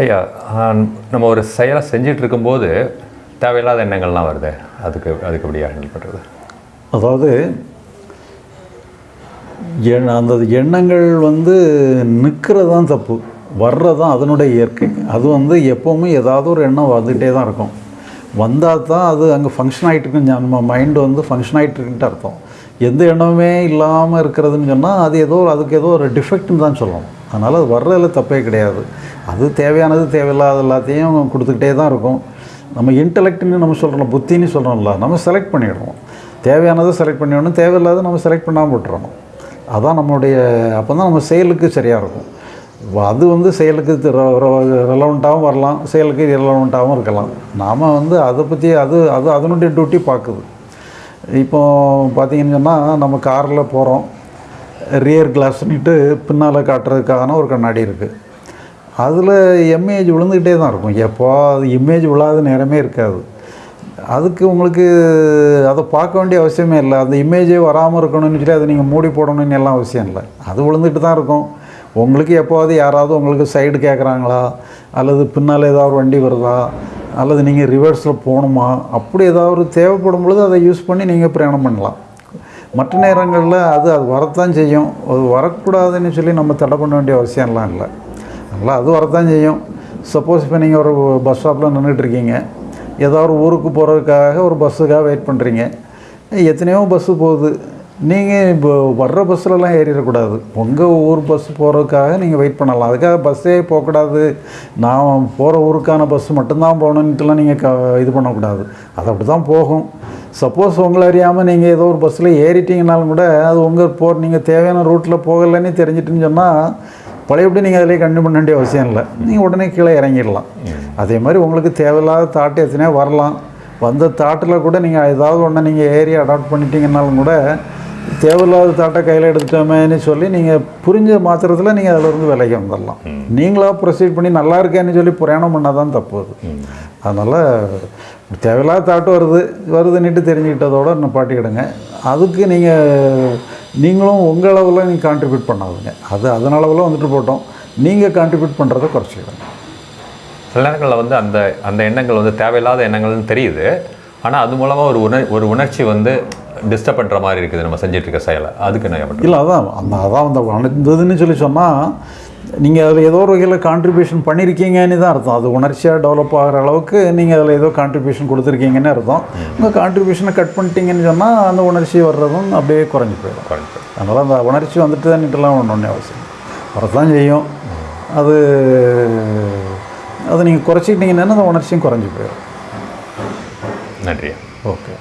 ஐயா நம்ம ஒரு செயலை செஞ்சிட்டு இருக்கும்போது தேவையில்லாத எண்ணங்கள்லாம் வருது. அதுக்கு அதுக்கு எப்படி ஹேண்டில் பண்ணுறது அதாவது எண் அந்த எண்ணங்கள் வந்து நிற்கிறது தான் தப்பு. வர்றது தான் அதனுடைய இயற்கை. அது வந்து எப்போவுமே ஏதாவது ஒரு எண்ணம் வந்துகிட்டே தான் இருக்கும். வந்தால் தான் அது அங்கே ஃபங்க்ஷன் ஆகிட்டு இருக்குன்னு நம்ம மைண்டு வந்து ஃபங்க்ஷன் ஆகிட்டு இருக்குன்ட்டு அர்த்தம். எந்த எண்ணமே இல்லாமல் இருக்கிறதுன்னு சொன்னால் அது ஏதோ அதுக்கு ஏதோ ஒரு டிஃபெக்ட்னு தான் சொல்லணும். அதனால் அது வர்றதில் தப்பே கிடையாது. அது தேவையானது தேவையில்லாத எல்லாத்தையும் கொடுத்துக்கிட்டே தான் இருக்கும். நம்ம இன்டலெக்ட்னு நம்ம சொல்கிறோம் புத்தின்னு சொல்கிறோம்ல நம்ம செலக்ட் பண்ணிடுறோம் தேவையானதை செலக்ட் பண்ணிடணும் தேவையில்லாத நம்ம செலக்ட் பண்ணாமல் விட்டுறணும். அதான் நம்மளுடைய அப்போ தான் நம்ம செயலுக்கு சரியாக இருக்கும். அது வந்து செயலுக்கு ரெலவெண்ட்டாகவும் வரலாம் செயலுக்கு இரலவெண்ட்டாகவும் இருக்கலாம். நாம் வந்து அதை பற்றி அது அது அதனுடைய டியூட்டி பார்க்குது இப்போ பார்த்தீங்கன்னு சொன்னால் நம்ம காரில் போகிறோம் ரியர் கிளாஸ்னுட்டு பின்னால் காட்டுறதுக்கான ஒரு கண்ணாடி இருக்குது அதில் இமேஜ் விழுந்துக்கிட்டே தான் இருக்கும். எப்போ அது இமேஜ் விழாத நேரமே இருக்காது. அதுக்கு உங்களுக்கு அதை பார்க்க வேண்டிய அவசியமே இல்லை. அந்த இமேஜே வராமல் இருக்கணும்னு சொல்லி அதை நீங்கள் மூடி போடணும்னு எல்லாம் அவசியம் இல்லை. அது விழுந்துட்டு தான் இருக்கும். உங்களுக்கு எப்போவாது யாராவது உங்களுக்கு சைடு கேட்குறாங்களா அல்லது பின்னால் ஏதாவது ஒரு வண்டி வருதா? அல்லது நீங்கள் ரிவர்ஸில் போகணுமா? அப்படி ஏதாவது தேவைப்படும் பொழுது அதை யூஸ் பண்ணி நீங்கள் பிரயாணம் பண்ணலாம். மற்ற நேரங்களில் அது அது வரத்தான் செய்யும். அது வரக்கூடாதுன்னு சொல்லி நம்ம தடை பண்ண வேண்டிய அவசியம்லாம் இல்லை. அதனால் அது வரத்தான் செய்யும். சப்போஸ் இப்போ நீங்கள் ஒரு பஸ் ஸ்டாப்பில் நின்றுட்டு இருக்கீங்க ஏதோ ஒரு ஊருக்கு போகிறதுக்காக ஒரு பஸ்ஸுக்காக வெயிட் பண்ணுறீங்க எத்தனையோ பஸ்ஸு போகுது. நீங்கள் இப்போ வர்ற பஸ்ஸிலலாம் ஏறிடக்கூடாது. உங்கள் ஊர் பஸ் போகிறதுக்காக நீங்கள் வெயிட் பண்ணலாம். அதுக்காக பஸ்ஸே போகக்கூடாது. நான் போகிற ஊருக்கான பஸ் மட்டும்தான் போகணுன்ட்டுலாம் நீங்கள் க இது பண்ணக்கூடாது. அது அப்படி தான் போகும். சப்போஸ் உங்களை அறியாமல் நீங்கள் ஏதோ ஒரு பஸ்ஸில் ஏறிட்டீங்கனாலும் கூட அது உங்கள் போ நீங்கள் தேவையான ரூட்டில் போகலைன்னு தெரிஞ்சிட்டுன்னு சொன்னால் பழையபடி நீங்கள் அதிலே கண்டு பண்ண வேண்டிய அவசியம் இல்லை. நீங்கள் உடனே கீழே இறங்கிடலாம். அதே மாதிரி உங்களுக்கு தேவையில்லாத தாட்டு எத்தனையோ வரலாம். வந்த தாட்டில் கூட நீங்கள் ஏதாவது ஒன்று நீங்கள் ஏறி அடாப்ட் பண்ணிட்டீங்கன்னாலும் கூட தேவையில்லாத தாட்டை கையில் எடுத்துட்டோமேன்னு சொல்லி நீங்கள் புரிஞ்ச மாத்திரத்தில் நீங்கள் அதிலிருந்து விலகி வந்துடலாம் நீங்களாக ப்ரொசீட் பண்ணி நல்லா இருக்கேன்னு சொல்லி பிரயாணம் பண்ணால் தான் தப்பு அது. அதனால் தேவையில்லாத தாட்டு வருது வருதுன்னுட்டு தெரிஞ்சுக்கிட்டதோட நிப்பாட்டிக்கிடுங்க அதுக்கு நீங்கள் நீங்களும் உங்கள் அளவில் நீங்கள் கான்ட்ரிபியூட் பண்ணாதுங்க. அது அதன் அளவில் வந்துட்டு போட்டோம். நீங்கள் கான்ட்ரிபியூட் பண்ணுறதை குறைச்சிக்கிடுங்க சில நேரங்களில் வந்து அந்த அந்த எண்ணங்கள் வந்து தேவையில்லாத எண்ணங்கள்னு தெரியுது. ஆனால் அது மூலமாக ஒரு உணர் ஒரு உணர்ச்சி வந்து டிஸ்டர்ப் பண்ணுற மாதிரி இருக்குது. நம்ம செஞ்சுட்டு இருக்க செயலை. அதுக்கு என்ன பண்ணுறது இல்லை அதான் அந்த அதான் அந்த வளர்ந்ததுன்னு சொல்லி சொன்னால் நீங்கள் அதில் ஏதோ ஒரு வகையில் கான்ட்ரிபியூஷன் பண்ணியிருக்கீங்கன்னு தான் அர்த்தம். அது உணர்ச்சியாக டெவலப் ஆகிற அளவுக்கு நீங்கள் அதில் ஏதோ கான்ட்ரிபியூஷன் கொடுத்துருக்கீங்கன்னு அர்த்தம். உங்கள் கான்ட்ரிபியூஷனை கட் பண்ணிட்டீங்கன்னு சொன்னால் அந்த உணர்ச்சி வர்றதும் அப்படியே குறைஞ்சி போயிடும். குறைஞ்சு அதனால் அந்த உணர்ச்சி வந்துட்டு தான் ஒன்று அவசியம் வரத்தான் செய்யும். அது அதை நீங்கள் குறைச்சிக்கிட்டீங்கன்னா அந்த உணர்ச்சியும் குறைஞ்சி போயிடும். நன்றி ஓகே.